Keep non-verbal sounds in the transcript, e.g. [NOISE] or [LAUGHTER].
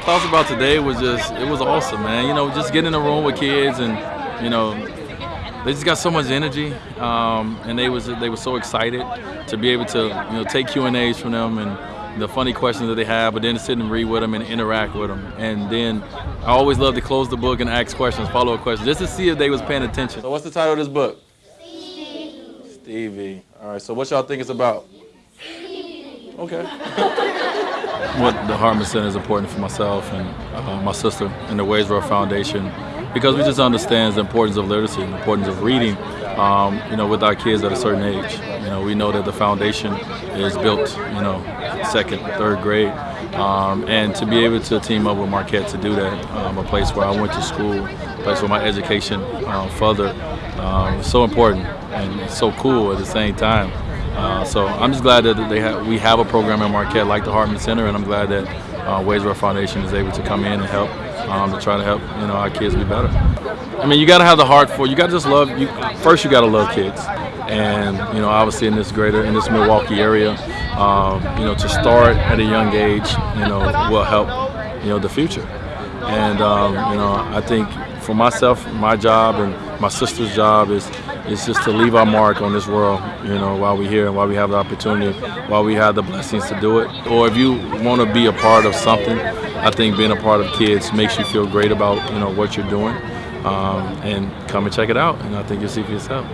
talks about today was just it was awesome, man. You know, just getting in a room with kids and you know they just got so much energy, um, and they was they were so excited to be able to you know take Q and A's from them and the funny questions that they have, but then to sit and read with them and interact with them. And then I always love to close the book and ask questions, follow up questions, just to see if they was paying attention. So what's the title of this book? Stevie. Stevie. All right. So what y'all think it's about? Okay. [LAUGHS] what the Hartman Center is important for myself and uh, my sister and the Wade's World Foundation because we just understand the importance of literacy, and the importance of reading, um, you know, with our kids at a certain age. You know, we know that the foundation is built, you know, second, third grade. Um, and to be able to team up with Marquette to do that, um, a place where I went to school, a place where my education um, further, um, so important and so cool at the same time. Uh, so I'm just glad that they have, we have a program at Marquette like the Hartman Center, and I'm glad that uh, Foundation is able to come in and help um, to try to help you know our kids be better. I mean, you got to have the heart for. You got to just love. You first, you got to love kids, and you know, obviously in this greater in this Milwaukee area, um, you know, to start at a young age, you know, will help you know the future. And um, you know, I think for myself, my job and my sister's job is is just to leave our mark on this world, you know, while we're here and while we have the opportunity, while we have the blessings to do it. Or if you want to be a part of something, I think being a part of kids makes you feel great about, you know, what you're doing. Um, and come and check it out, and I think you'll see for yourself.